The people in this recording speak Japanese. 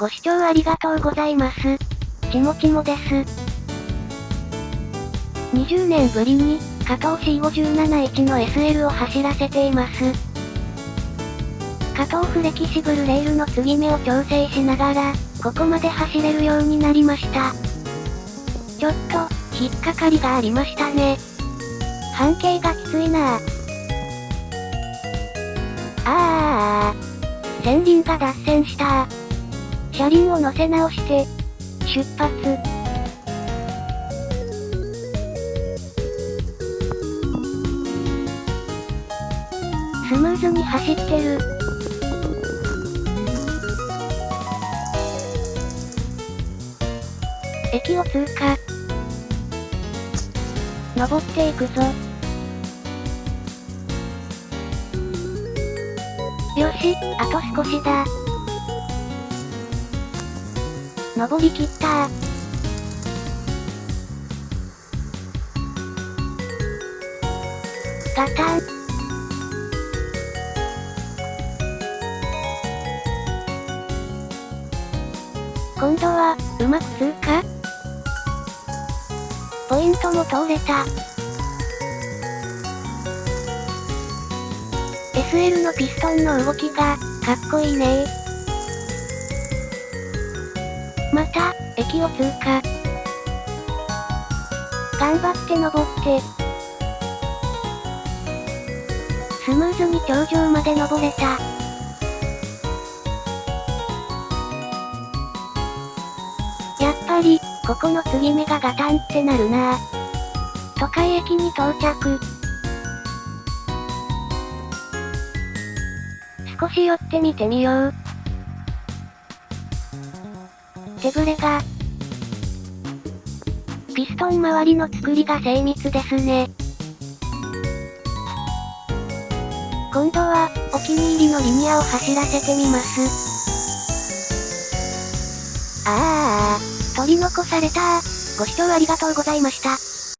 ご視聴ありがとうございます。ちもちもです。20年ぶりに、加藤 C571 の SL を走らせています。加藤フレキシブルレールの継ぎ目を調整しながら、ここまで走れるようになりました。ちょっと、引っかかりがありましたね。半径がきついなぁ。あー前輪が脱線した車輪を乗せ直して、出発。スムーズに走ってる。駅を通過。登っていくぞ。よし、あと少しだ。登りきったガタン。今度は、うまく通過ポイントも通れた。SL のピストンの動きが、かっこいいねた、駅を通過。頑張って登って。スムーズに頂上まで登れた。やっぱり、ここの継ぎ目がガタンってなるな都会駅に到着。少し寄ってみてみよう。手ぶれが。ピストン周りの作りが精密ですね。今度は、お気に入りのリニアを走らせてみます。ああ、取り残されたご視聴ありがとうございました。